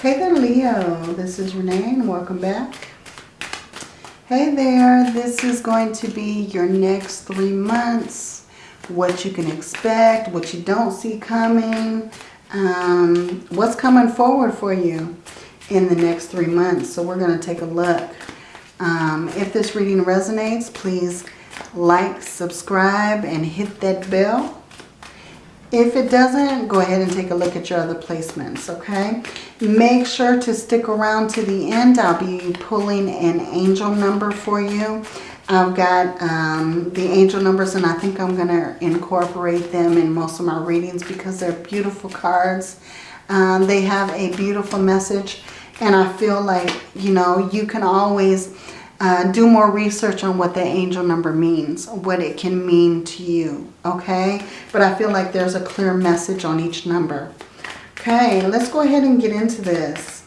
Hey there, Leo. This is Renee and welcome back. Hey there, this is going to be your next three months. What you can expect, what you don't see coming, um, what's coming forward for you in the next three months. So we're going to take a look. Um, if this reading resonates, please like, subscribe, and hit that bell. If it doesn't, go ahead and take a look at your other placements, okay? Make sure to stick around to the end. I'll be pulling an angel number for you. I've got um, the angel numbers and I think I'm going to incorporate them in most of my readings because they're beautiful cards. Um, they have a beautiful message and I feel like, you know, you can always uh, do more research on what the angel number means, what it can mean to you, okay? But I feel like there's a clear message on each number. Okay, let's go ahead and get into this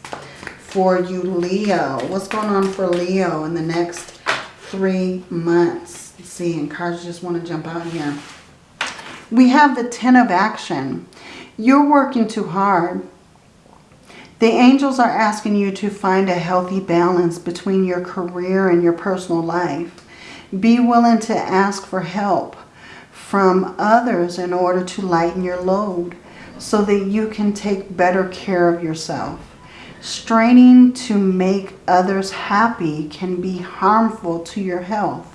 for you, Leo. What's going on for Leo in the next three months? Let's see, and cards just want to jump out here. We have the Ten of Action. You're working too hard. The angels are asking you to find a healthy balance between your career and your personal life. Be willing to ask for help from others in order to lighten your load so that you can take better care of yourself. Straining to make others happy can be harmful to your health.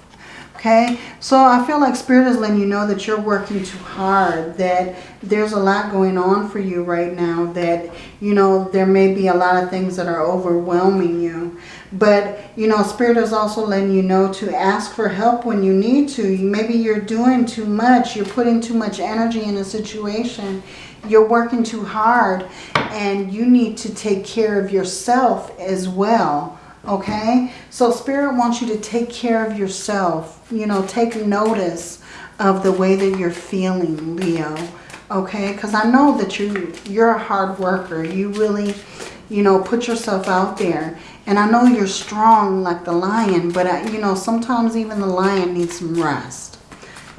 Okay, so I feel like Spirit is letting you know that you're working too hard, that there's a lot going on for you right now, that, you know, there may be a lot of things that are overwhelming you. But, you know, Spirit is also letting you know to ask for help when you need to. Maybe you're doing too much, you're putting too much energy in a situation, you're working too hard, and you need to take care of yourself as well okay? So Spirit wants you to take care of yourself. You know, take notice of the way that you're feeling, Leo, okay? Because I know that you, you're a hard worker. You really, you know, put yourself out there. And I know you're strong like the lion, but, I, you know, sometimes even the lion needs some rest,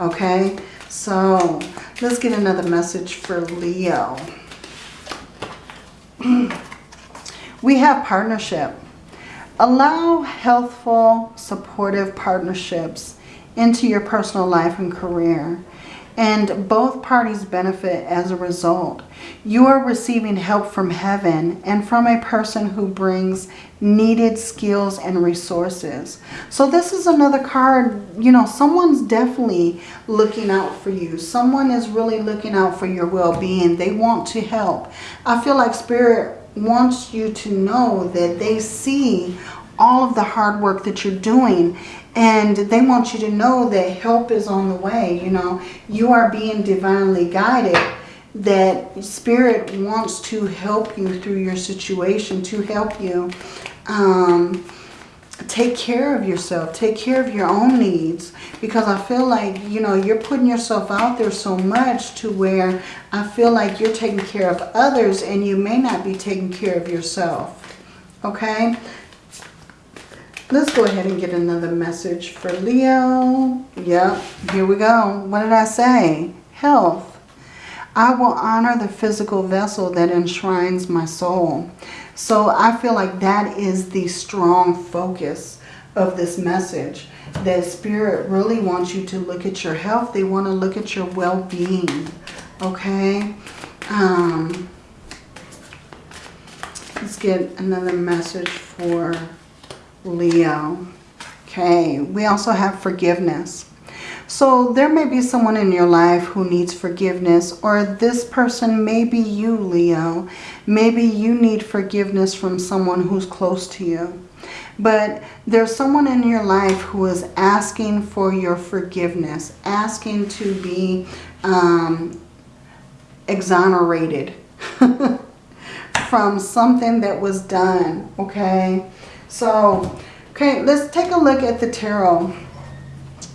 okay? So let's get another message for Leo. we have partnership. Allow healthful, supportive partnerships into your personal life and career. And both parties benefit as a result. You are receiving help from heaven and from a person who brings needed skills and resources. So this is another card, you know, someone's definitely looking out for you. Someone is really looking out for your well-being. They want to help. I feel like Spirit wants you to know that they see all of the hard work that you're doing and they want you to know that help is on the way you know? You are being divinely guided that spirit wants to help you through your situation to help you um, take care of yourself take care of your own needs because I feel like you know you're putting yourself out there so much to where I feel like you're taking care of others and you may not be taking care of yourself okay let's go ahead and get another message for Leo yep here we go what did I say health I will honor the physical vessel that enshrines my soul so I feel like that is the strong focus of this message. That Spirit really wants you to look at your health. They want to look at your well-being. Okay? Um, let's get another message for Leo. Okay. We also have forgiveness. So there may be someone in your life who needs forgiveness or this person may be you, Leo. Maybe you need forgiveness from someone who's close to you. But there's someone in your life who is asking for your forgiveness, asking to be um, exonerated from something that was done, okay? So, okay, let's take a look at the tarot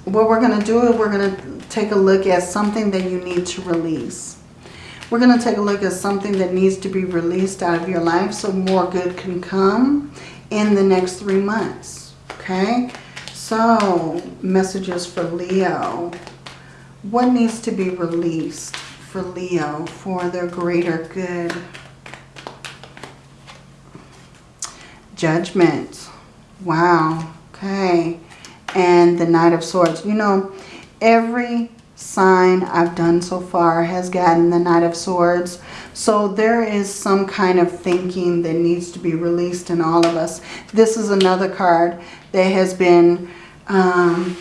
what we're going to do is we're going to take a look at something that you need to release. We're going to take a look at something that needs to be released out of your life so more good can come in the next three months. Okay? So, messages for Leo. What needs to be released for Leo for their greater good? Judgment. Wow. Okay. And the Knight of Swords. You know, every sign I've done so far has gotten the Knight of Swords. So there is some kind of thinking that needs to be released in all of us. This is another card that has been um,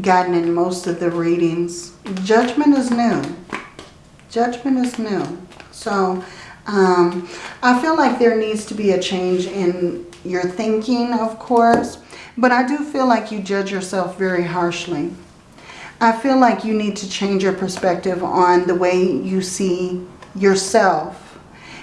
gotten in most of the readings. Judgment is new. Judgment is new. So um, I feel like there needs to be a change in your thinking, of course. But I do feel like you judge yourself very harshly. I feel like you need to change your perspective on the way you see yourself,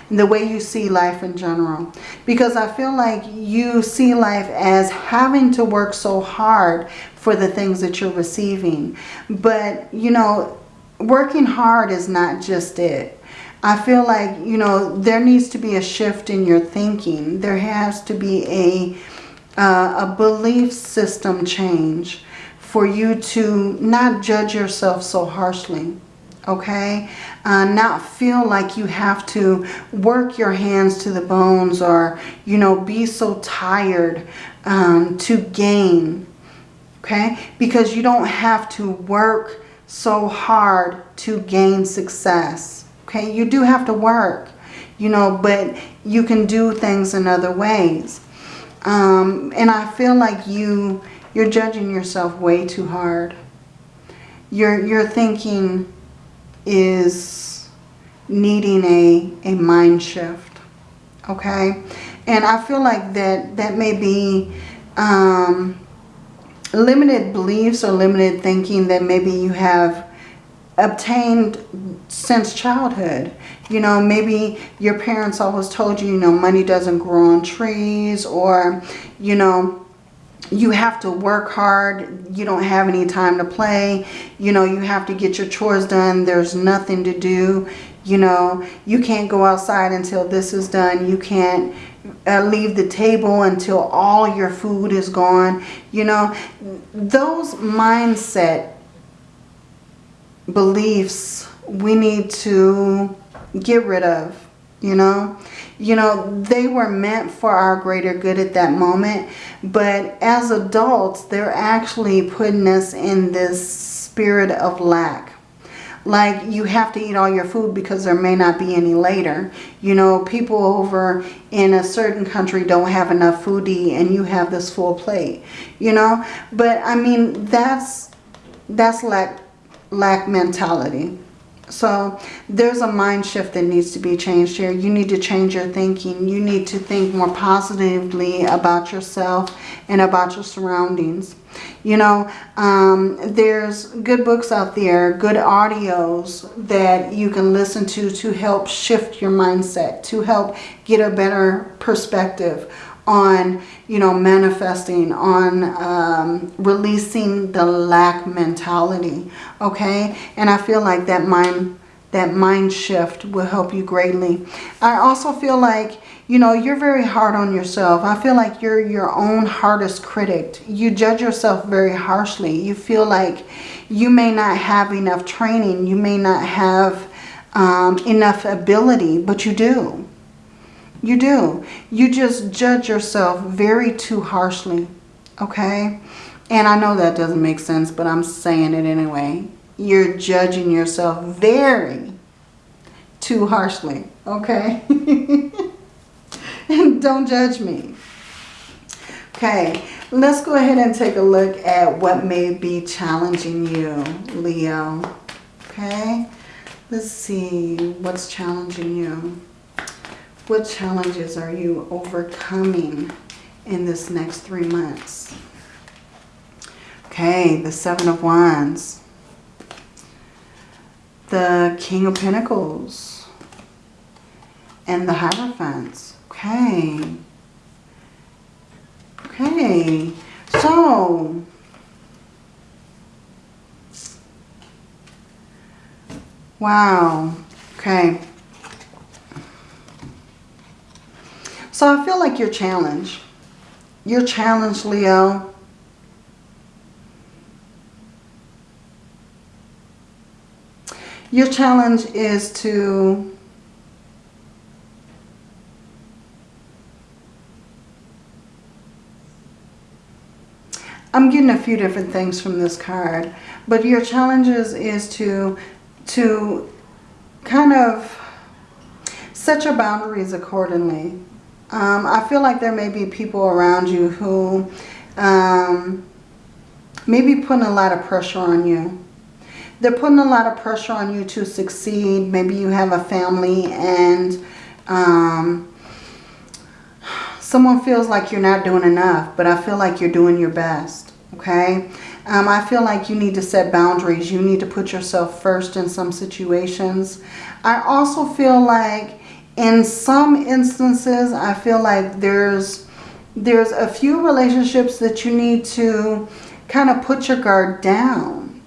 and the way you see life in general. Because I feel like you see life as having to work so hard for the things that you're receiving. But, you know, working hard is not just it. I feel like, you know, there needs to be a shift in your thinking. There has to be a, uh, a belief system change for you to not judge yourself so harshly. Okay? Uh, not feel like you have to work your hands to the bones or, you know, be so tired um, to gain. Okay? Because you don't have to work so hard to gain success. Okay, you do have to work, you know, but you can do things in other ways. Um, and I feel like you, you're judging yourself way too hard. Your, your thinking is needing a, a mind shift. Okay? And I feel like that, that may be um, limited beliefs or limited thinking that maybe you have obtained since childhood. You know, maybe your parents always told you, you know, money doesn't grow on trees or, you know, you have to work hard. You don't have any time to play. You know, you have to get your chores done. There's nothing to do. You know, you can't go outside until this is done. You can't uh, leave the table until all your food is gone. You know, those mindset beliefs we need to get rid of, you know. You know, they were meant for our greater good at that moment. But as adults, they're actually putting us in this spirit of lack. Like you have to eat all your food because there may not be any later. You know, people over in a certain country don't have enough food to eat and you have this full plate. You know, but I mean, that's, that's lack lack mentality. So there's a mind shift that needs to be changed here. You need to change your thinking. You need to think more positively about yourself and about your surroundings. You know, um, there's good books out there, good audios that you can listen to to help shift your mindset, to help get a better perspective on, you know, manifesting, on um, releasing the lack mentality, okay? And I feel like that mind, that mind shift will help you greatly. I also feel like, you know, you're very hard on yourself. I feel like you're your own hardest critic. You judge yourself very harshly. You feel like you may not have enough training. You may not have um, enough ability, but you do. You do. You just judge yourself very too harshly. Okay? And I know that doesn't make sense, but I'm saying it anyway. You're judging yourself very too harshly. Okay? and don't judge me. Okay, let's go ahead and take a look at what may be challenging you, Leo. Okay, let's see what's challenging you. What challenges are you overcoming in this next three months? Okay, the Seven of Wands. The King of Pentacles. And the Hierophants. Okay. Okay. So, wow. Okay. So I feel like you're challenged. You're challenged, Leo. Your challenge is to I'm getting a few different things from this card, but your challenge is, is to to kind of set your boundaries accordingly. Um, I feel like there may be people around you who um, may be putting a lot of pressure on you. They're putting a lot of pressure on you to succeed. Maybe you have a family and um, someone feels like you're not doing enough, but I feel like you're doing your best, okay? Um, I feel like you need to set boundaries. You need to put yourself first in some situations. I also feel like in some instances, I feel like there's there's a few relationships that you need to kind of put your guard down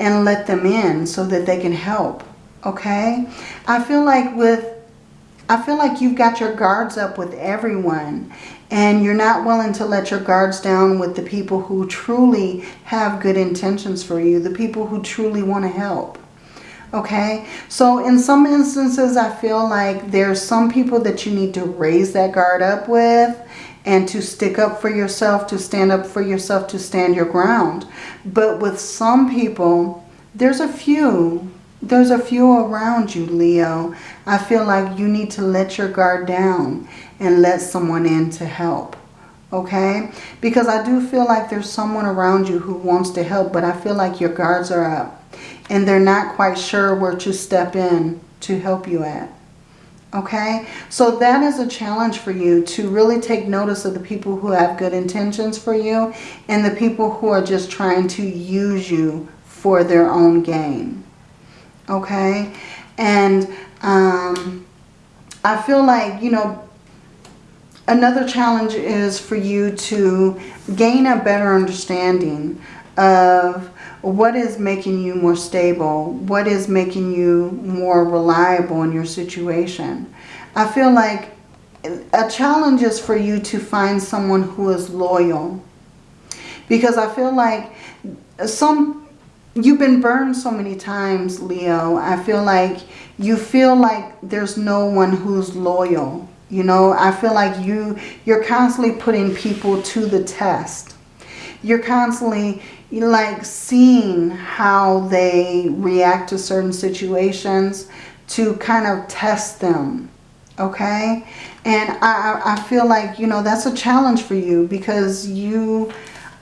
and let them in so that they can help. Okay? I feel like with I feel like you've got your guards up with everyone and you're not willing to let your guards down with the people who truly have good intentions for you, the people who truly want to help. Okay, so in some instances, I feel like there's some people that you need to raise that guard up with and to stick up for yourself, to stand up for yourself, to stand your ground. But with some people, there's a few there's a few around you, Leo. I feel like you need to let your guard down and let someone in to help. Okay? Because I do feel like there's someone around you who wants to help, but I feel like your guards are up. And they're not quite sure where to step in to help you at. Okay? So that is a challenge for you to really take notice of the people who have good intentions for you and the people who are just trying to use you for their own gain okay? And um, I feel like, you know, another challenge is for you to gain a better understanding of what is making you more stable, what is making you more reliable in your situation. I feel like a challenge is for you to find someone who is loyal. Because I feel like some You've been burned so many times, Leo. I feel like you feel like there's no one who's loyal. You know, I feel like you, you're constantly putting people to the test. You're constantly like seeing how they react to certain situations to kind of test them. Okay? And I, I feel like, you know, that's a challenge for you because you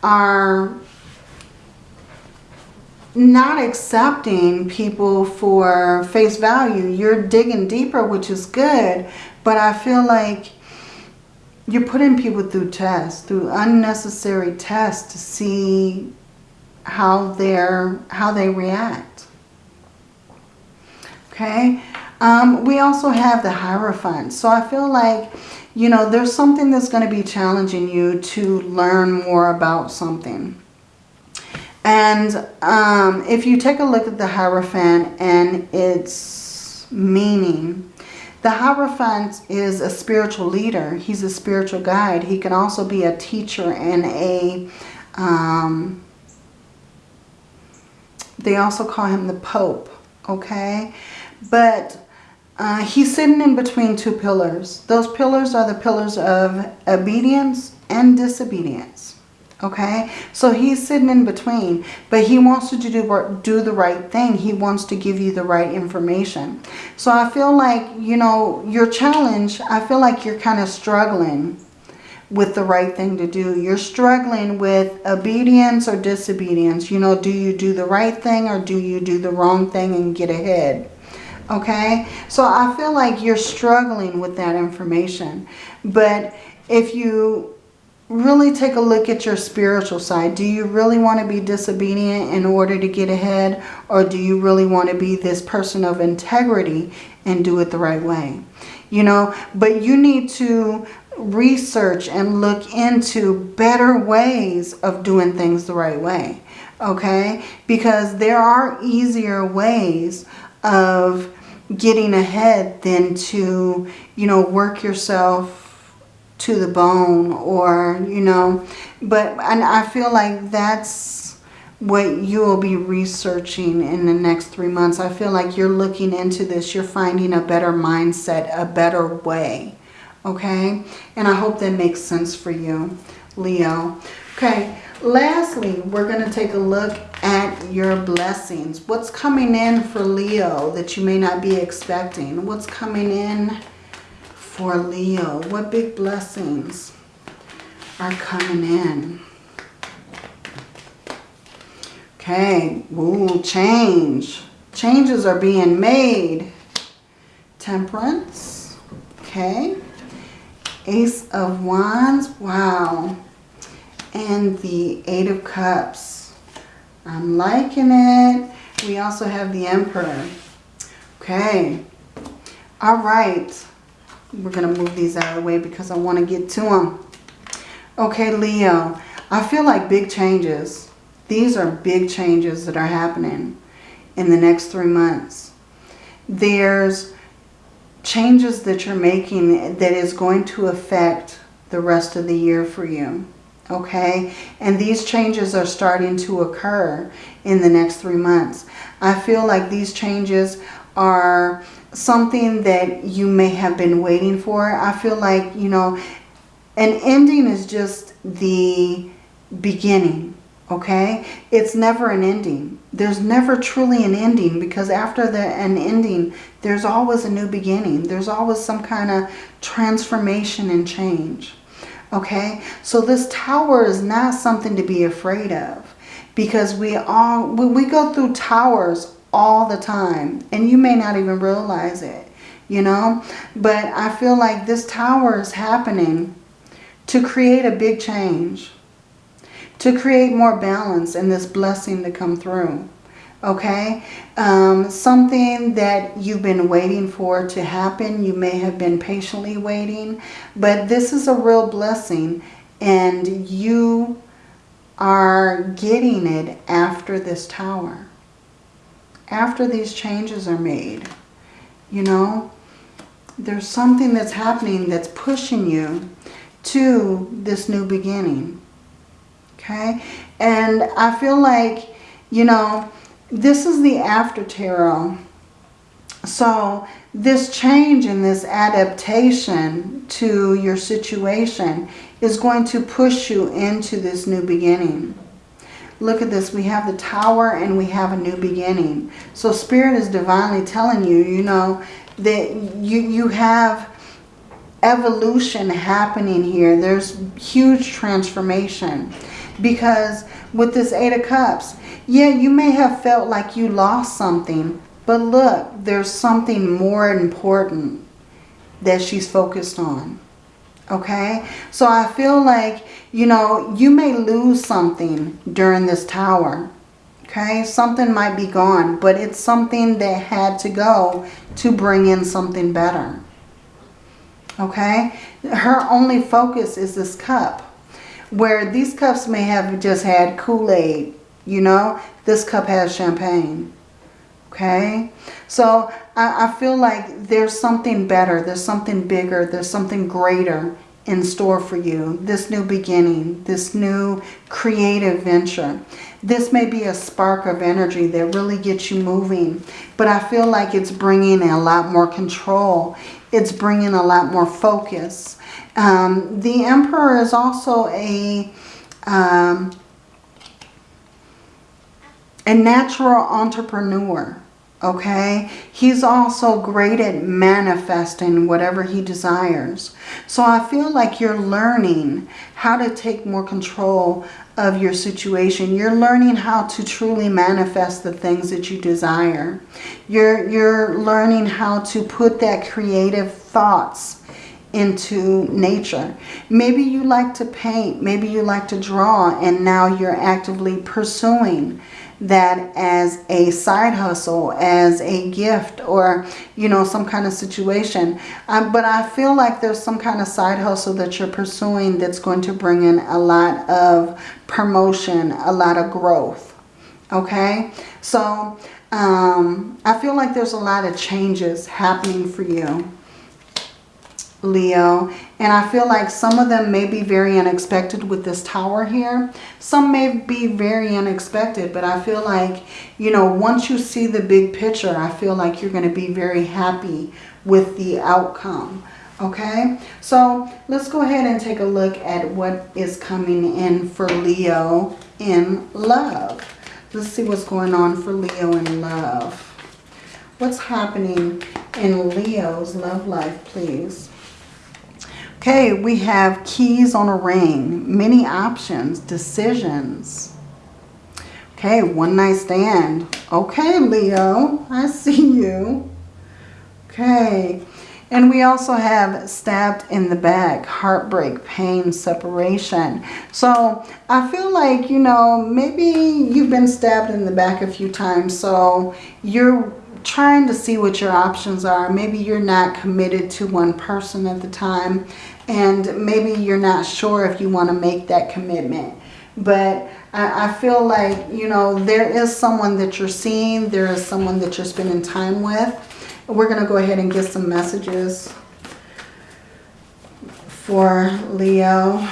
are not accepting people for face value. You're digging deeper, which is good. But I feel like you're putting people through tests, through unnecessary tests to see how they're how they react. Okay. Um, we also have the Hierophant. So I feel like, you know, there's something that's going to be challenging you to learn more about something. And um, if you take a look at the Hierophant and its meaning, the Hierophant is a spiritual leader. He's a spiritual guide. He can also be a teacher and a... Um, they also call him the Pope, okay? But uh, he's sitting in between two pillars. Those pillars are the pillars of obedience and disobedience. Okay, so he's sitting in between, but he wants to do, do the right thing. He wants to give you the right information. So I feel like, you know, your challenge, I feel like you're kind of struggling with the right thing to do. You're struggling with obedience or disobedience. You know, do you do the right thing or do you do the wrong thing and get ahead? Okay, so I feel like you're struggling with that information. But if you really take a look at your spiritual side. Do you really want to be disobedient in order to get ahead? Or do you really want to be this person of integrity and do it the right way? You know, but you need to research and look into better ways of doing things the right way. Okay? Because there are easier ways of getting ahead than to, you know, work yourself to the bone or, you know, but and I feel like that's what you will be researching in the next three months. I feel like you're looking into this. You're finding a better mindset, a better way. Okay? And I hope that makes sense for you, Leo. Okay, Lastly, we're going to take a look at your blessings. What's coming in for Leo that you may not be expecting? What's coming in for Leo? What big blessings are coming in? Okay, ooh, change. Changes are being made. Temperance, okay. Ace of Wands, wow and the Eight of Cups. I'm liking it. We also have the Emperor. Okay. All right. We're going to move these out of the way because I want to get to them. Okay, Leo. I feel like big changes. These are big changes that are happening in the next three months. There's changes that you're making that is going to affect the rest of the year for you okay? And these changes are starting to occur in the next three months. I feel like these changes are something that you may have been waiting for. I feel like, you know, an ending is just the beginning, okay? It's never an ending. There's never truly an ending because after the, an ending, there's always a new beginning. There's always some kind of transformation and change. Okay, so this tower is not something to be afraid of because we all, we go through towers all the time and you may not even realize it, you know, but I feel like this tower is happening to create a big change, to create more balance and this blessing to come through okay? Um, something that you've been waiting for to happen. You may have been patiently waiting, but this is a real blessing and you are getting it after this tower. After these changes are made, you know, there's something that's happening that's pushing you to this new beginning. Okay? And I feel like, you know, this is the after tarot. So this change and this adaptation to your situation is going to push you into this new beginning. Look at this. We have the tower and we have a new beginning. So spirit is divinely telling you, you know, that you, you have evolution happening here. There's huge transformation. Because with this Eight of Cups, yeah, you may have felt like you lost something, but look, there's something more important that she's focused on. Okay? So I feel like, you know, you may lose something during this tower. Okay? Something might be gone, but it's something that had to go to bring in something better. Okay? Her only focus is this cup. Where these cups may have just had Kool-Aid you know, this cup has champagne. Okay? So I, I feel like there's something better. There's something bigger. There's something greater in store for you. This new beginning. This new creative venture. This may be a spark of energy that really gets you moving. But I feel like it's bringing a lot more control. It's bringing a lot more focus. Um, the Emperor is also a... Um, a natural entrepreneur. Okay, he's also great at manifesting whatever he desires. So I feel like you're learning how to take more control of your situation. You're learning how to truly manifest the things that you desire. You're, you're learning how to put that creative thoughts into nature. Maybe you like to paint. Maybe you like to draw and now you're actively pursuing that as a side hustle, as a gift or, you know, some kind of situation. Um, but I feel like there's some kind of side hustle that you're pursuing that's going to bring in a lot of promotion, a lot of growth. Okay? So um, I feel like there's a lot of changes happening for you. Leo. And I feel like some of them may be very unexpected with this tower here. Some may be very unexpected, but I feel like, you know, once you see the big picture, I feel like you're going to be very happy with the outcome Okay, so let's go ahead and take a look at what is coming in for Leo in love. Let's see what's going on for Leo in love. What's happening in Leo's love life, please? Okay, we have keys on a ring, many options, decisions. Okay, one night stand. Okay, Leo, I see you. Okay, and we also have stabbed in the back, heartbreak, pain, separation. So I feel like, you know, maybe you've been stabbed in the back a few times. So you're trying to see what your options are. Maybe you're not committed to one person at the time. And maybe you're not sure if you want to make that commitment. But I, I feel like, you know, there is someone that you're seeing. There is someone that you're spending time with. We're going to go ahead and get some messages for Leo.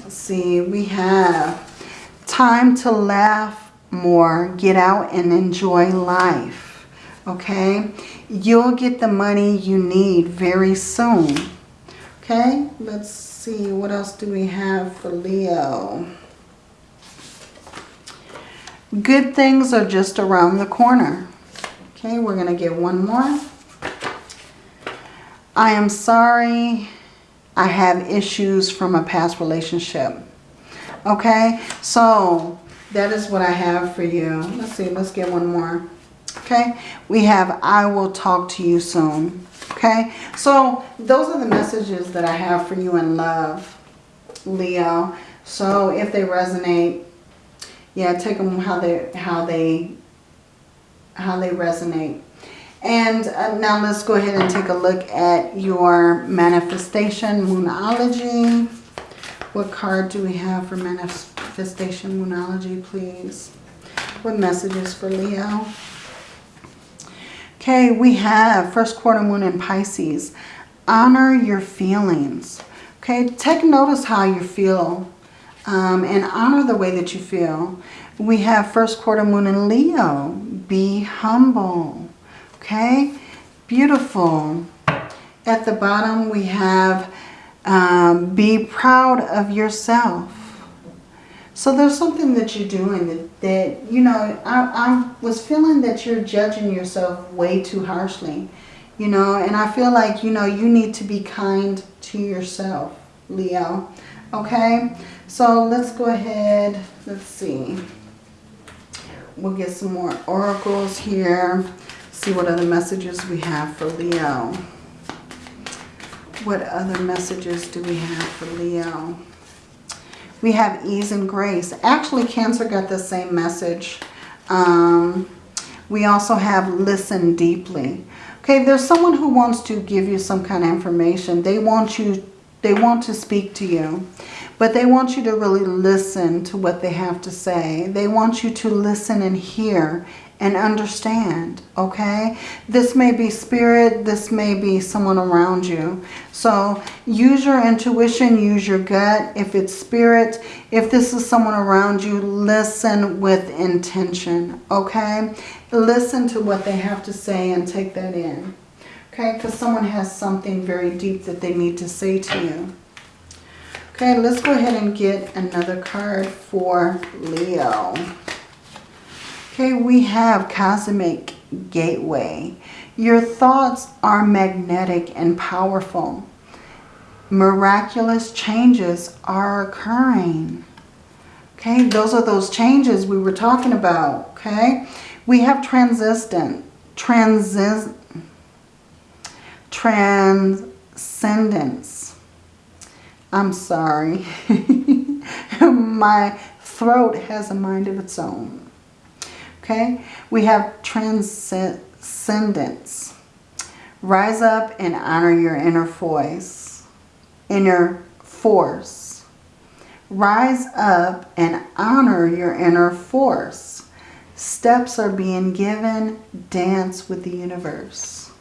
Let's see, we have time to laugh more, get out and enjoy life. Okay, you'll get the money you need very soon. Okay, let's see, what else do we have for Leo? Good things are just around the corner. Okay, we're going to get one more. I am sorry I have issues from a past relationship. Okay, so that is what I have for you. Let's see, let's get one more. Okay, we have I will talk to you soon. Okay, so those are the messages that I have for you in love, Leo. So if they resonate, yeah, take them how they how they how they resonate. And uh, now let's go ahead and take a look at your manifestation moonology. What card do we have for manifestation moonology, please? What messages for Leo? Okay, we have first quarter moon in Pisces. Honor your feelings. Okay, take notice how you feel um, and honor the way that you feel. We have first quarter moon in Leo. Be humble. Okay? Beautiful. At the bottom we have um, be proud of yourself. So there's something that you're doing that, that you know, I, I was feeling that you're judging yourself way too harshly. You know, and I feel like, you know, you need to be kind to yourself, Leo. Okay? So let's go ahead. Let's see. We'll get some more oracles here. See what other messages we have for Leo. What other messages do we have for Leo? We have ease and grace. Actually, Cancer got the same message. Um, we also have listen deeply. Okay, there's someone who wants to give you some kind of information. They want you, they want to speak to you. But they want you to really listen to what they have to say. They want you to listen and hear and understand, okay? This may be spirit, this may be someone around you. So use your intuition, use your gut. If it's spirit, if this is someone around you, listen with intention, okay? Listen to what they have to say and take that in, okay? Because someone has something very deep that they need to say to you. Okay, let's go ahead and get another card for Leo. Okay, we have Cosmic Gateway. Your thoughts are magnetic and powerful. Miraculous changes are occurring. Okay, those are those changes we were talking about. Okay, we have transistent, transis, transcendence I'm sorry. My throat has a mind of its own. Okay, we have transcendence. Rise up and honor your inner voice, inner force. Rise up and honor your inner force. Steps are being given. Dance with the universe.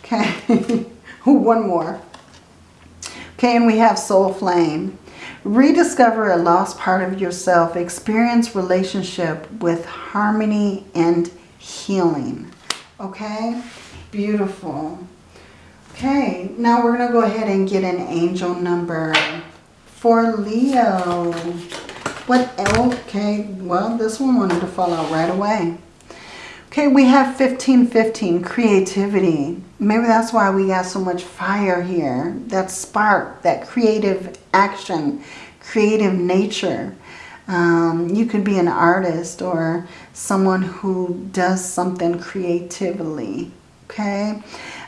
Okay, one more. Okay, and we have soul flame. Rediscover a lost part of yourself. Experience relationship with harmony and healing. Okay, beautiful. Okay, now we're going to go ahead and get an angel number for Leo. What? Okay, well, this one wanted to fall out right away. Okay, we have 1515, creativity. Maybe that's why we got so much fire here. That spark, that creative action, creative nature. Um, you could be an artist or someone who does something creatively. Okay.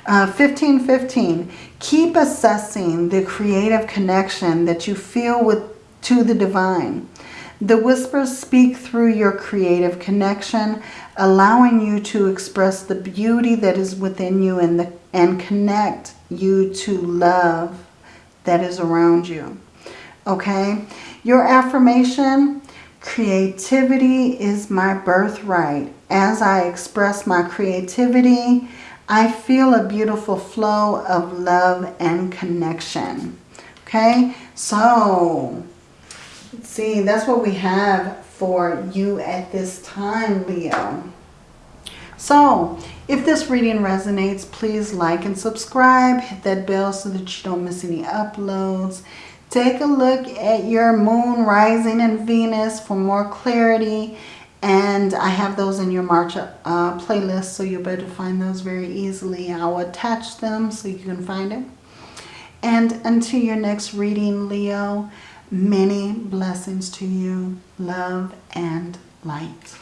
Uh, 1515. Keep assessing the creative connection that you feel with to the divine. The whispers speak through your creative connection, allowing you to express the beauty that is within you and, the, and connect you to love that is around you. Okay? Your affirmation, creativity is my birthright. As I express my creativity, I feel a beautiful flow of love and connection. Okay, so see, that's what we have for you at this time, Leo. So, if this reading resonates, please like and subscribe. Hit that bell so that you don't miss any uploads. Take a look at your moon rising in Venus for more clarity and I have those in your March uh, playlist, so you'll be able to find those very easily. I'll attach them so you can find it. And until your next reading, Leo, many blessings to you, love and light.